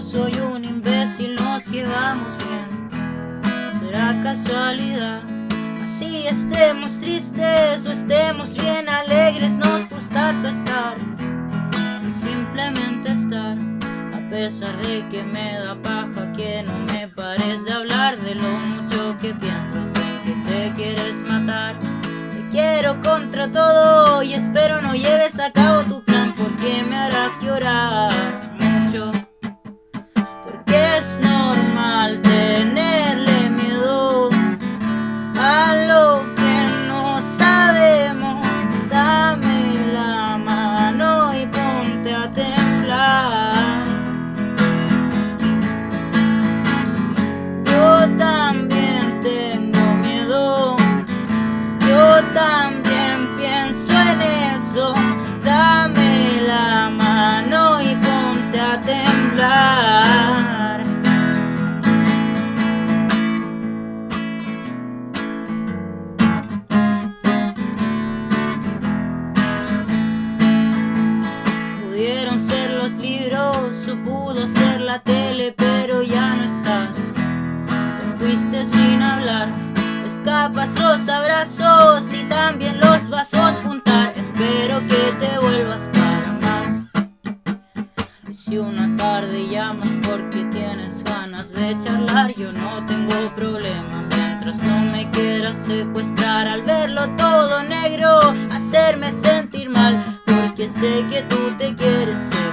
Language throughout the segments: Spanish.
soy un imbécil, nos llevamos bien. ¿Será casualidad? Así estemos tristes o estemos bien alegres, nos gusta tu estar. Y simplemente estar, a pesar de que me da paja, que no me pares de hablar de lo mucho que piensas en que te quieres matar. Te quiero contra todo y espero no lleves a cabo tu porque me harás llorar ser la tele, pero ya no estás. Te fuiste sin hablar. Escapas los abrazos y también los vasos juntar. Espero que te vuelvas para más. Y si una tarde llamas porque tienes ganas de charlar, yo no tengo problema. Mientras no me quieras secuestrar al verlo todo negro, hacerme sentir mal, porque sé que tú te quieres separar.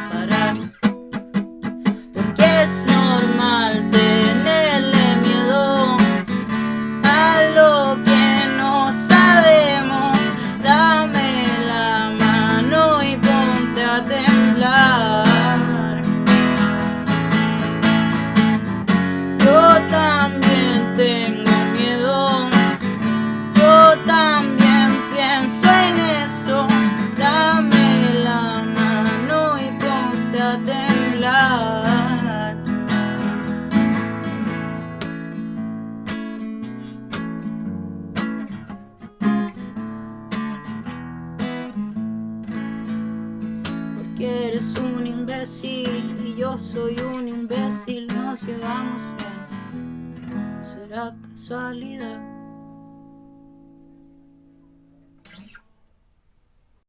Porque eres un imbécil y yo soy un imbécil, nos llevamos bien. ¿Será casualidad?